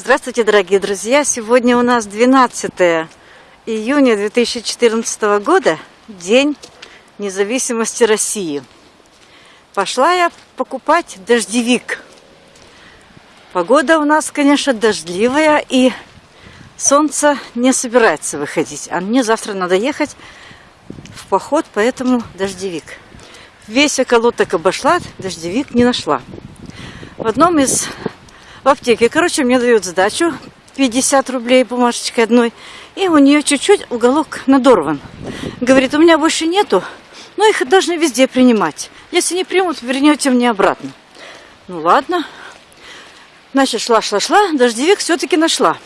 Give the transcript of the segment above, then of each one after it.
Здравствуйте, дорогие друзья! Сегодня у нас 12 июня 2014 года, День независимости России. Пошла я покупать дождевик. Погода у нас, конечно, дождливая, и солнце не собирается выходить. А мне завтра надо ехать в поход, поэтому дождевик. Весь околоток обошла, дождевик не нашла. В одном из в аптеке. Короче, мне дают сдачу 50 рублей бумажечкой одной. И у нее чуть-чуть уголок надорван. Говорит, у меня больше нету, но их должны везде принимать. Если не примут, вернете мне обратно. Ну ладно. Значит, шла-шла-шла, дождевик все-таки нашла.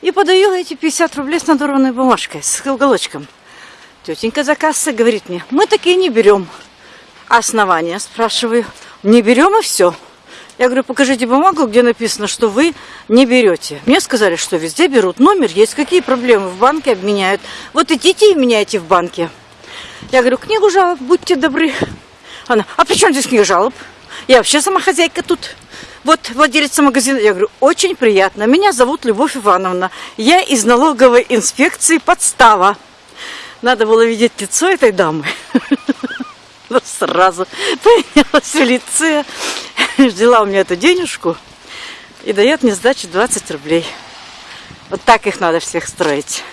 И подаю эти 50 рублей с надорванной бумажкой, с уголочком. Тетенька за кассой говорит мне, мы такие не берем. Основания, спрашиваю. Не берем и все. Я говорю, покажите бумагу, где написано, что вы не берете. Мне сказали, что везде берут. Номер есть. Какие проблемы? В банке обменяют. Вот идите и меняйте в банке. Я говорю, книгу жалоб, будьте добры. Она, а при чем здесь книга жалоб? Я вообще сама хозяйка тут. Вот владелица магазина. Я говорю, очень приятно. Меня зовут Любовь Ивановна. Я из налоговой инспекции подстава. Надо было видеть лицо этой дамы. Сразу поменялось в лице. взяла у меня эту денежку и дает мне сдачу 20 рублей. Вот так их надо всех строить.